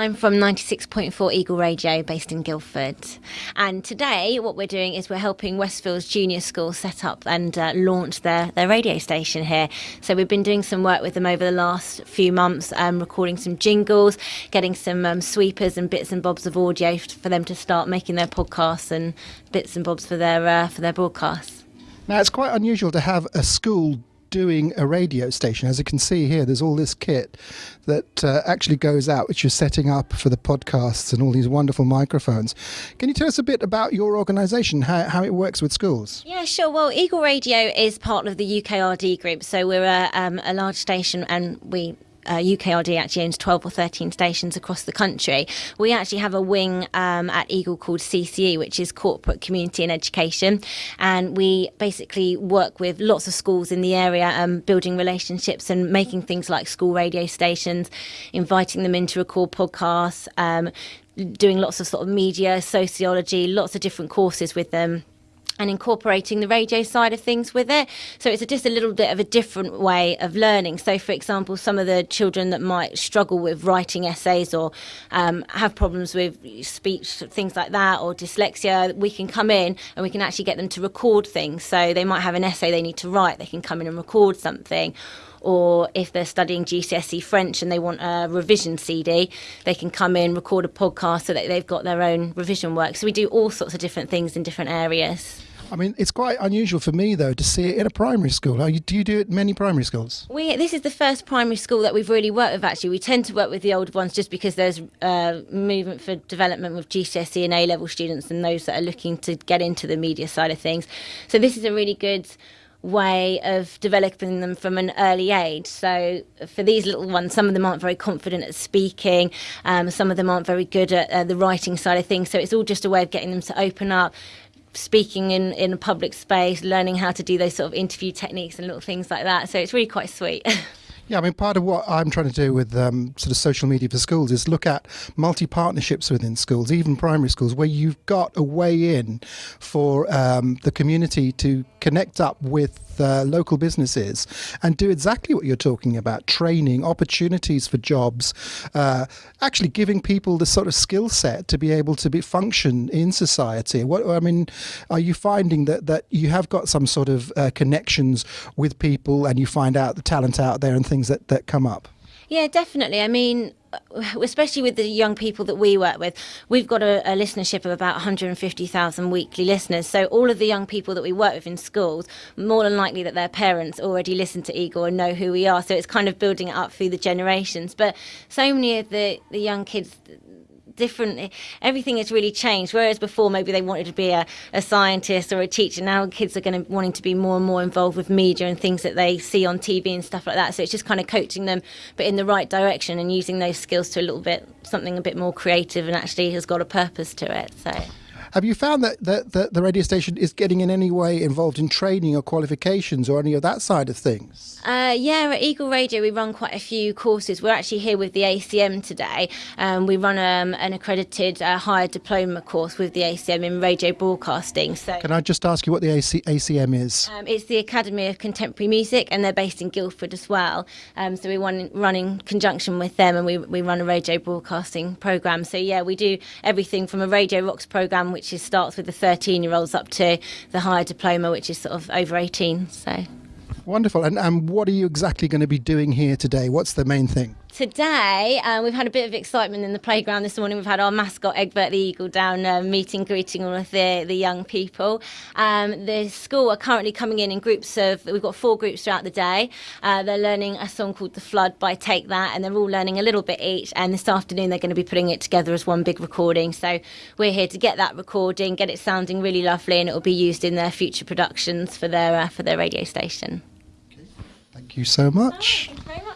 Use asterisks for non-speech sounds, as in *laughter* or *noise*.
I'm from 96.4 Eagle Radio based in Guildford. And today, what we're doing is we're helping Westfields Junior School set up and uh, launch their, their radio station here. So, we've been doing some work with them over the last few months, um, recording some jingles, getting some um, sweepers and bits and bobs of audio for them to start making their podcasts and bits and bobs for their, uh, for their broadcasts. Now, it's quite unusual to have a school doing a radio station. As you can see here, there's all this kit that uh, actually goes out, which you're setting up for the podcasts and all these wonderful microphones. Can you tell us a bit about your organisation, how, how it works with schools? Yeah, sure. Well, Eagle Radio is part of the UKRD group, so we're a, um, a large station and we uh, UKRD actually owns 12 or 13 stations across the country. We actually have a wing um, at Eagle called CCE, which is Corporate Community and Education. And we basically work with lots of schools in the area, um, building relationships and making things like school radio stations, inviting them in to record podcasts, um, doing lots of sort of media, sociology, lots of different courses with them and incorporating the radio side of things with it. So it's just a little bit of a different way of learning. So, for example, some of the children that might struggle with writing essays or um, have problems with speech, things like that, or dyslexia, we can come in and we can actually get them to record things. So they might have an essay they need to write, they can come in and record something or if they're studying GCSE French and they want a revision CD, they can come in, record a podcast so that they've got their own revision work. So we do all sorts of different things in different areas. I mean, it's quite unusual for me though to see it in a primary school. do you do it in many primary schools? We this is the first primary school that we've really worked with. Actually, we tend to work with the older ones just because there's uh, movement for development with GCSE and A level students and those that are looking to get into the media side of things. So this is a really good way of developing them from an early age. So for these little ones, some of them aren't very confident at speaking, um, some of them aren't very good at uh, the writing side of things. So it's all just a way of getting them to open up, speaking in, in a public space, learning how to do those sort of interview techniques and little things like that. So it's really quite sweet. *laughs* Yeah, I mean, part of what I'm trying to do with um, sort of social media for schools is look at multi partnerships within schools, even primary schools, where you've got a way in for um, the community to connect up with uh, local businesses and do exactly what you're talking about training, opportunities for jobs, uh, actually giving people the sort of skill set to be able to be function in society. What I mean, are you finding that, that you have got some sort of uh, connections with people and you find out the talent out there and things? that, that come up? Yeah, definitely. I mean, Uh, especially with the young people that we work with, we've got a, a listenership of about 150,000 weekly listeners. So all of the young people that we work with in schools, more than likely that their parents already listen to Eagle and know who we are. So it's kind of building it up through the generations. But so many of the, the young kids different. Everything has really changed. Whereas before, maybe they wanted to be a, a scientist or a teacher. Now kids are going to wanting to be more and more involved with media and things that they see on TV and stuff like that. So it's just kind of coaching them, but in the right direction and using those skills to a little bit something a bit more creative and actually has got a purpose to it. So. Have you found that, that, that the radio station is getting in any way involved in training or qualifications or any of that side of things? Uh, yeah, at Eagle Radio we run quite a few courses. We're actually here with the ACM today. Um, we run um, an accredited uh, higher diploma course with the ACM in radio broadcasting. So, can I just ask you what the AC- ACM is? Um, it's the Academy of Contemporary Music, and they're based in Guildford as well. Um, so we run, run in conjunction with them, and we we run a radio broadcasting program. So yeah, we do everything from a Radio Rocks program which is starts with the 13 year olds up to the higher diploma, which is sort of over 18. So wonderful. And, and what are you exactly going to be doing here today? What's the main thing? Today, um, we've had a bit of excitement in the playground this morning. We've had our mascot, Egbert the Eagle, down uh, meeting, greeting all of the, the young people. Um, the school are currently coming in in groups of, we've got four groups throughout the day. Uh, they're learning a song called The Flood by Take That, and they're all learning a little bit each. And this afternoon, they're going to be putting it together as one big recording. So we're here to get that recording, get it sounding really lovely, and it will be used in their future productions for their, uh, for their radio station. Thank you so much. Oh,